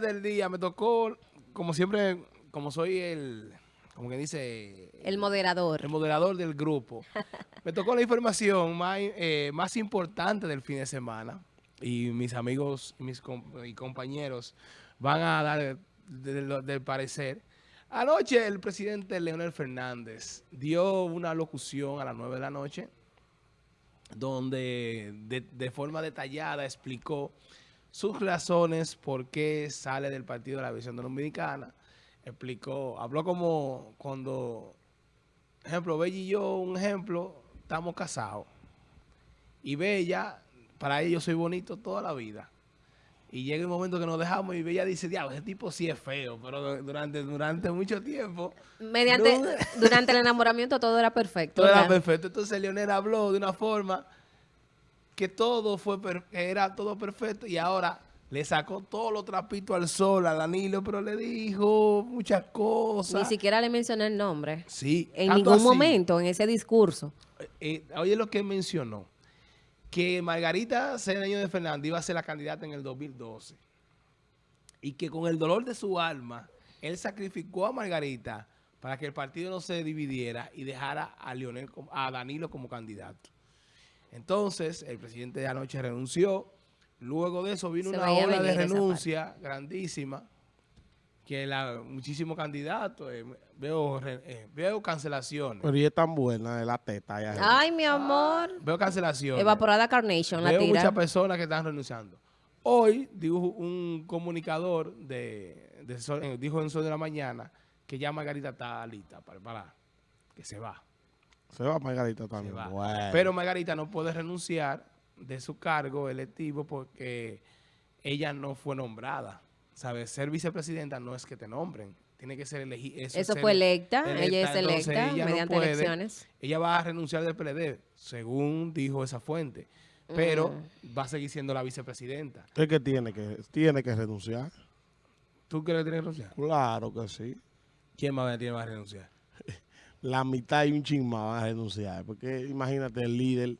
del día me tocó, como siempre, como soy el, como que dice... El moderador. El moderador del grupo. me tocó la información más, eh, más importante del fin de semana y mis amigos mis y compañeros van a dar del parecer. Anoche el presidente Leonel Fernández dio una locución a las 9 de la noche donde de, de forma detallada explicó sus razones por qué sale del Partido de la Visión Dominicana. Explicó, habló como cuando, ejemplo, Bella y yo, un ejemplo, estamos casados. Y Bella, para ella yo soy bonito toda la vida. Y llega el momento que nos dejamos y Bella dice, diablo, ese tipo sí es feo, pero durante, durante mucho tiempo... Mediante, durante el enamoramiento todo era perfecto. Todo era perfecto. Entonces Leonel habló de una forma que todo fue era todo perfecto y ahora le sacó todos los trapitos al sol a Danilo, pero le dijo muchas cosas. Ni siquiera le mencionó el nombre. Sí. En ningún momento en ese discurso. Eh, eh, oye lo que mencionó, que Margarita Cedeño de Fernández iba a ser la candidata en el 2012 y que con el dolor de su alma, él sacrificó a Margarita para que el partido no se dividiera y dejara a, Leonel, a Danilo como candidato. Entonces, el presidente de anoche renunció. Luego de eso vino una ola de renuncia grandísima, que la, muchísimos candidatos, eh, veo, eh, veo cancelaciones. Pero ella es tan buena de la teta. Ay, mi amor. veo cancelaciones. Evaporada Carnation, veo muchas personas que están renunciando. Hoy dijo un comunicador, de, eh, dijo en Sol de la Mañana, que ya Margarita está lista para, para que se va. Se va Margarita también. Pero Margarita no puede renunciar de su cargo electivo porque ella no fue nombrada. ¿Sabes? Ser vicepresidenta no es que te nombren. Tiene que ser elegida. Eso, fue electa. Ella es electa mediante elecciones. Ella va a renunciar del PLD, según dijo esa fuente. Pero mm. va a seguir siendo la vicepresidenta. ¿Es que tiene que, tiene que renunciar? ¿Tú crees que tiene que renunciar? Claro que sí. ¿Quién más tiene que renunciar? la mitad y un ching más van a renunciar. Porque imagínate, el líder...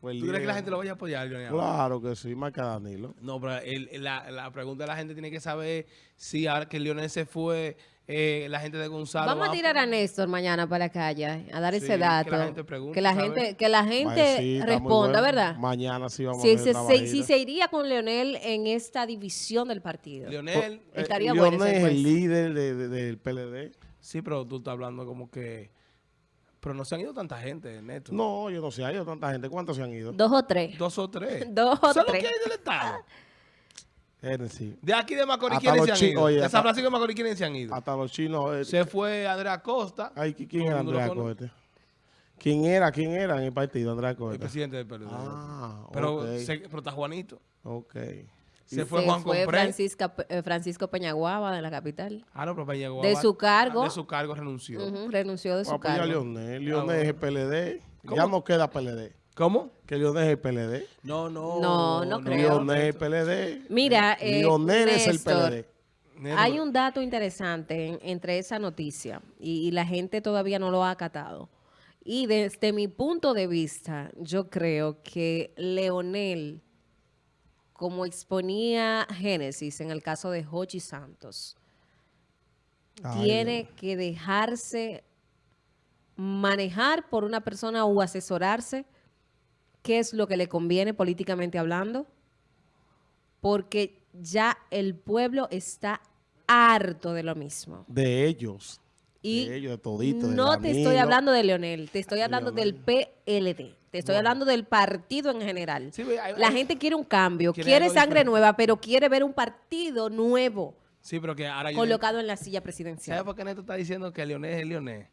¿Tú crees que la gente lo vaya a apoyar, Claro que sí, más que Danilo. No, pero la, la, pregunta de la gente tiene que saber si ahora que Lionel se fue, eh, la gente de Gonzalo... Vamos a tirar a Néstor mañana para la calle, a dar ese dato. Que la gente pregunte, Que la gente, que la gente responda, ¿verdad? Mañana sí vamos a ver Si se iría con Leonel en esta división del partido. Leonel... estaría eh, bueno es el líder del PLD. Sí, pero tú estás hablando como que... Pero no se han ido tanta gente, Neto. No, yo no sé, ha ido tanta gente. ¿Cuántos se han ido? Dos o tres. Dos o tres. Dos o tres. ¿Solo que hay del Estado? Sí. De aquí de Macorís, ¿quiénes se han ido? de San Francisco de Macorís, ¿quiénes se han ido? Hasta los chinos. Eh, se fue Andrea Costa. Ay, ¿quién era Andrea Costa? ¿Quién era? ¿Quién era en el partido, Andrea Costa? El presidente del PLD. Ah, pero, pero está Juanito. Ok. Se fue Juan fue eh, Francisco Peñaguaba de la capital. Ah, no, pero Peñaguaba. De su cargo. De su cargo renunció. renunció de su cargo. Leonel. Leonel es el PLD. Ya no queda PLD. ¿Cómo? Que Leonel es el PLD. No, no. No, no, creo. Leonel es el PLD. Mira, eh, Leonel es el PLD. Hay un dato interesante entre esa noticia y, y la gente todavía no lo ha acatado. Y desde mi punto de vista, yo creo que Leonel como exponía Génesis en el caso de Jochi Santos, tiene que dejarse manejar por una persona o asesorarse qué es lo que le conviene políticamente hablando, porque ya el pueblo está harto de lo mismo. De ellos. Y de ellos, de todito, no te estoy hablando de Leonel, te estoy hablando del PLD. Te estoy hablando del partido en general. la gente quiere un cambio, quiere, sangre nueva, pero quiere ver un partido nuevo. Sí, pero que ahora colocado en la silla presidencial. ¿Sabes por qué Neto está diciendo que Leonel es Leonel?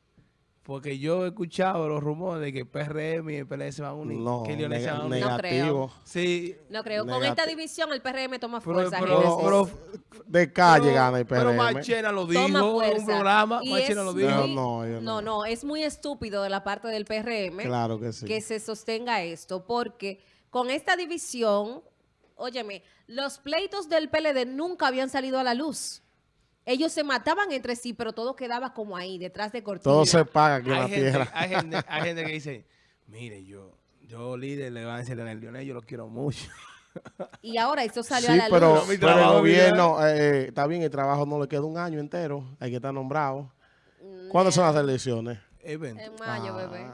Porque yo he escuchado los rumores de que PRM y el PLD se van a unir. No, que se van a unir. No creo. Sí. No creo. Con esta división el PRM toma fuerza. Pero, de calle gana el PRM. Pero Machena lo dijo en un programa. Machena lo dijo. No, no, no, Es muy estúpido de la parte del PRM. Claro que sí. Que se sostenga esto. Porque con esta división, óyeme, los pleitos del PLD nunca habían salido a la luz. Ellos se mataban entre sí, pero todo quedaba como ahí, detrás de cortina. Todo se paga aquí en la tierra. Hay gente, hay gente que dice, mire, yo, yo líder le van a decir a Leonel, yo lo quiero mucho. Y ahora eso salió Sí, a la pero, luz. Mi pero el gobierno, eh, está bien, el trabajo no le queda un año entero, hay que estar nombrado. ¿Cuándo son las elecciones? Evento. En mayo, bebé.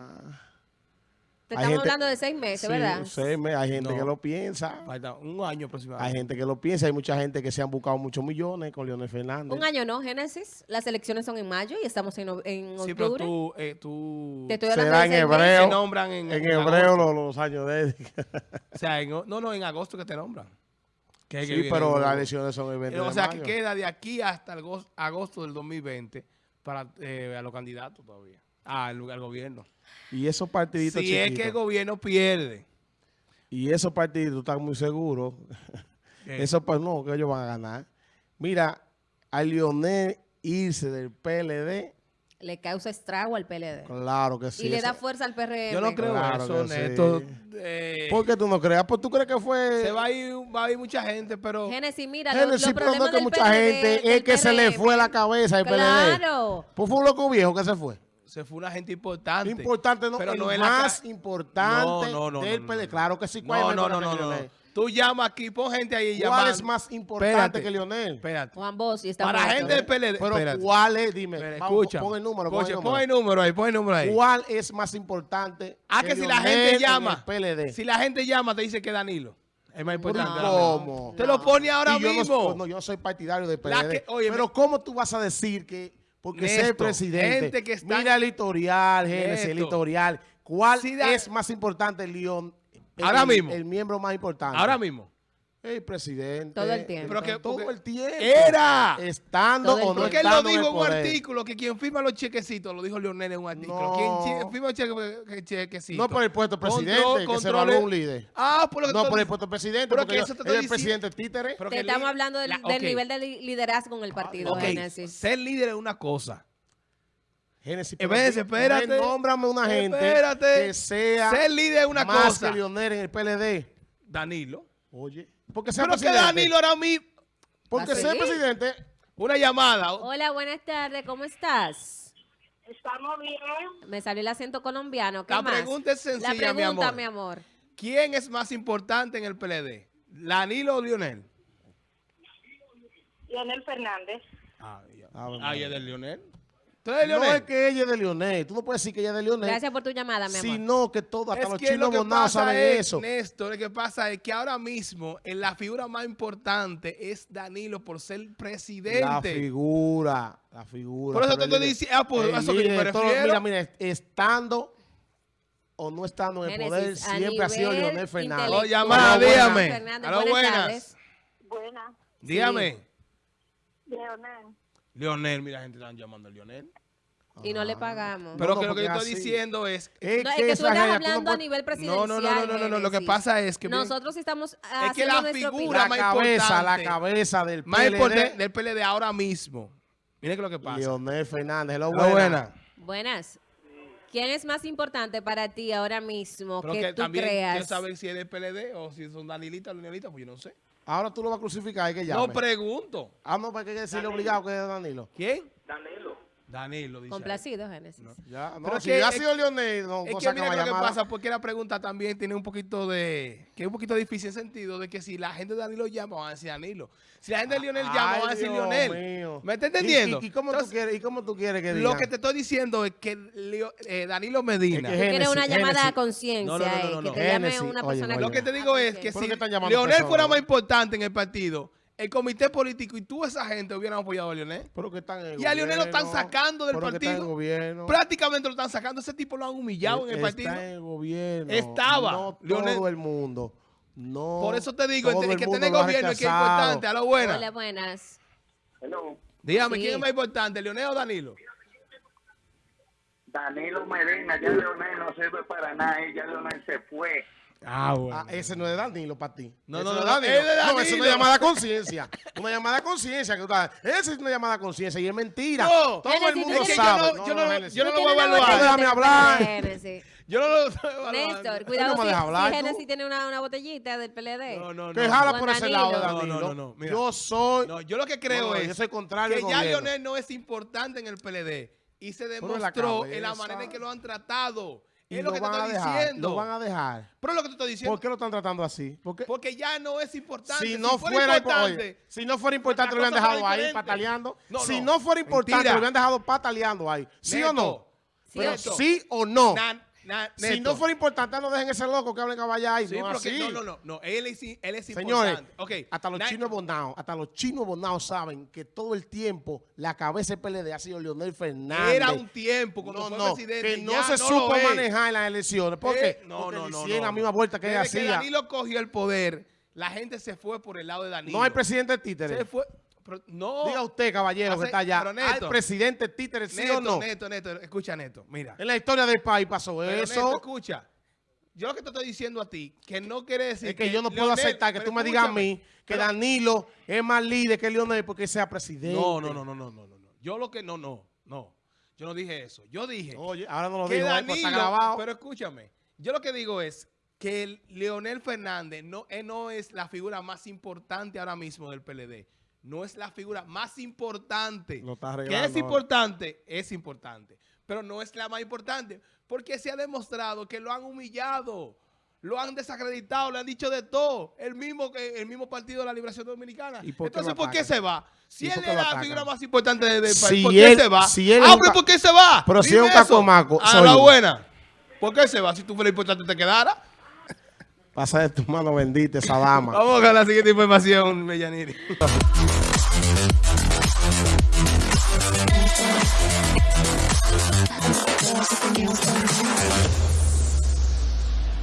Te hay estamos gente- hablando de seis meses, sí, ¿verdad? seis meses, hay gente No. que lo piensa, Falta un año hay aproximadamente. gente que lo piensa, hay mucha gente que se han buscado muchos millones con Leonel Fernández. Un año no, Génesis. Las elecciones son en mayo y estamos en, en Sí, pero octubre. tú, eh, tú Te estoy hablando Será de en hebreo. se nombran en, En en hebreo los, los años de él. O sea, en, no, no, en agosto que te nombran. Que Sí, pero las elecciones son el 20 Eh, O de sea, que queda de aquí hasta el gos- agosto del 2020 para eh, a los candidatos todavía. Ah, al, al gobierno. Y esos partiditos Si es chiquitos, que el gobierno pierde. y esos partiditos están muy seguros, ¿Qué? eso pues no, que ellos van a ganar. Mira, a Leonel irse del PLD, Le causa estrago al PLD. claro que sí. y le da fuerza al PRM. Yo no creo Claro eso, que sí. Neto. Eh, ¿Por qué tú no creas? Pues tú crees que fue... se va a, ir, va a ir mucha gente, pero... Génesis, mira, Génesis, los pero no es que mucha PLD, gente, es que se le fue la cabeza al PLD. Claro. Pues fue un loco viejo que se fue. Se fue una gente importante. Importante, no, pero el no es la más ca- importante No, no, no, del no, no, PLD. no. Claro que sí. ¿cuál es No, más no, no, no? Tú llamas aquí, pon gente ahí ¿Cuál llamando. es más importante Espérate, que Leonel? Espérate. Juan Bosch está Para gente del PLD. Pero espérate. ¿cuál es? Dime. Escucha. Pon el número. Pon el número. pon el número ahí, pon el número ahí. ¿Cuál es más importante? Ah, que si la gente en llama. PLD. Si la gente llama, te dice que Danilo. Es más importante. ¿Cómo? Te lo pone ahora yo mismo. No, yo no soy partidario del La PLD. oye, pero ¿cómo tú vas a decir que porque ser presidente? gente que está- Mira el editorial, Génesis, el editorial. ¿Cuál da- es más importante, León? Ahora el- mismo. El miembro más importante. Ahora mismo. El presidente. Todo el tiempo. Pero que- todo el tiempo. ¡Era! Estando o no. Porque él lo dijo en un poder. artículo, que quien firma los chequecitos, lo dijo Leonel en un artículo. No. Quien firma los cheque- chequecitos. No por el puesto de presidente, Control- que se un líder. Ah, por lo que No por el puesto de presidente, Pero porque que eso te el presidente títere. pero Te estamos hablando del, la- del nivel de li- liderazgo en el partido, Génesis. ser líder es una cosa. Génesis, Espérate, espérate. Nómbrame una gente Espérate. que sea Ser líder es una más cosa. que Leonel en el PLD. Danilo. Oye, porque sea Pero que presidente. Danilo ahora mismo. Porque ¿Ah, sí? presidente. Una llamada. Hola, buenas tardes, ¿cómo estás? Estamos bien. Me salió el acento colombiano. ¿Qué La más? pregunta es sencilla, La pregunta, mi amor. mi amor. ¿Quién es más importante en el PLD? ¿Danilo o Lionel? Leonel Fernández. Ah, ya. Ah, bueno. Ah, ¿y es de Lionel? ¿Tú eres de No Lionel? es que ella es de Leonel. Tú no puedes decir que ella es de Leonel. Gracias por tu llamada, mi amor. Sino que todo, hasta Es los chinos lo bonados saben es, eso. Néstor, lo que pasa es que ahora mismo en la figura más importante es Danilo por ser La presidente. figura, la figura. Por eso pero te estoy diciendo, ah, pues, que yo me todo-. Mira, mira, estando o no estando en el poder, Génesis, siempre ha sido Leonel Fernández. Intelectual, llamada, dígame. Aló, buenas buenas. Dígame. Leonel. Lionel, mira, gente están llamando a Lionel. Y no le pagamos. Pero no, que lo que yo estoy así. diciendo es... Es No, es que que tú estás gente, tú no hablando a nivel presidencial. no, no, no, no, no, no, lo que pasa es que... Nosotros estamos que haciendo la nuestra figura opinión. más la cabeza, la cabeza del más PLD, importante del PLD ahora mismo. Mire que lo que pasa. Leonel Fernández. Hello, buena. buena. Buenas. ¿Quién es más importante para ti ahora mismo Pero que, que tú también quiero creas? saber si es del PLD o si son Danilita o Leonelita, pues yo no sé. Ahora tú lo vas a crucificar, hay que llame. No pregunto. ah, no, para que decirle obligado que es Danilo. ¿Quién? Danilo. Dice. Complacido, Génesis. Ya, no, Pero si que- ha sido Leonel, no, Es que mira lo que pasa, porque la pregunta también tiene un poquito de... Que es un poquito difícil en sentido de que si la gente de Danilo llama, van a decir Danilo. Si la gente de Lionel llama, Ay, van a decir Dios Lionel. mío. ¿Me está ¿Y- entendiendo? ¿Y, y cómo, Entonces, tú quieres, ¿Y cómo tú quieres que digan? Lo que te estoy diciendo es que Leo- eh, Danilo Medina... Es quieres una Génesis, llamada a conciencia, No, no, no, no, eh, no, que te llame Génesis, una oye, persona oye. Lo que te digo es que ¿Por si qué están llamando Leonel fuera más importante en el partido, el comité político y tú esa gente hubieran apoyado a Leonel. Pero que están en el Y a Leonel lo están sacando del pero que está en el partido. gobierno. Prácticamente lo están sacando. Ese tipo lo han humillado en el Está partido. en el gobierno. Estaba. No Leonel- todo el mundo. No. Por eso te digo, el, el que tiene gobierno es que es importante. A lo buena. Hola, buenas. Hello. Dígame, Sí. ¿quién es más importante, Leonel o Danilo? Danilo Medina, ya Leonel no sirve para nada, ya Leonel se fue. Ah, Ah, ese no es de Danilo para ti. No, Ese no, es no, de es de No, es Danilo. una llamada a conciencia. Una llamada a conciencia. que tú estás- Esa es una llamada a conciencia y es mentira. No. Todo el mundo sabe. no- yo no- yo no lo voy a evaluar. Déjame hablar. Yo no lo estoy evaluando. Néstor, cuidado no me deja hablar, si tú. Génesis tiene una, una botellita del PLD. No, no, no. Que jala por ese lado de Danilo. Danilo. No, no, no, no, mira. Yo soy. No, yo lo que creo No, no, es yo soy contrario que ya. Leonel no es importante en el PLD y se Pero en la demostró en la manera en que lo han tratado. Y Es lo que te estoy dejar. diciendo. Lo van a dejar. Pero es lo que te estoy diciendo. ¿Por qué lo están tratando así? Porque Porque ya no es importante. si no fuera, impo- oye, si no fuera importante, lo hubieran dejado ahí pataleando. No, si no. no fuera importante, Mentira. lo hubieran dejado pataleando ahí. ¿Sí o no? Pero sí o no. Na- Si no fuera importante, no dejen ese loco que hablen caballa ahí. Sí, no que- así. no, no, no, no. Él es, él es Señores, importante. Ok, hasta los na- chinos bonados, hasta los chinos bonados saben que todo el tiempo la cabeza del PLD ha sido Leonel Fernández. Era un tiempo cuando no, fue no, presidente. que no se supo manejar en las elecciones. ¿Por Eh, no, Porque no, no, no, la misma vuelta que Desde que hacía. Danilo cogió el poder, la gente se fue por el lado de Danilo. No hay presidente títere. Se fue. No. Diga usted, caballero, Hace- que está allá. pero Neto, ¿Hay presidente títere, sí Neto, o no? Neto, Neto, escucha, Neto. Mira. En la historia del país pasó Pero, eso. Neto, escucha. Yo lo que te estoy diciendo a ti, que no quiere decir es que yo no puedo Leonel- aceptar que tú me digas a mí que pero- Danilo es más líder que Leonel porque sea presidente. No, no, no, no, no, no, no. Yo lo que no, no, no. Yo no dije eso. Yo dije Oye, ahora no lo que digo, ahí, pues, está grabado. pero escúchame. Yo lo que digo es que el Leonel Fernández no, él no es la figura más importante ahora mismo del PLD. No es la figura más importante. Lo está que es importante, es importante. Pero no es la más importante. Porque se ha demostrado que lo han humillado. Lo han desacreditado, le han dicho de todo. El mismo, el mismo Partido de la Liberación Dominicana. ¿Y por qué Entonces, ¿por qué se va? Si ¿Y él es la figura más importante del país, Si ¿por qué él- se va? si él ah, pero ¿por qué se va? Pero si es un cacomaco, A la buena. ¿Por qué se va? Si tú fueras importante te quedara. Pasa de tu mano bendita esa dama. Vamos a la siguiente información, Mellaniri.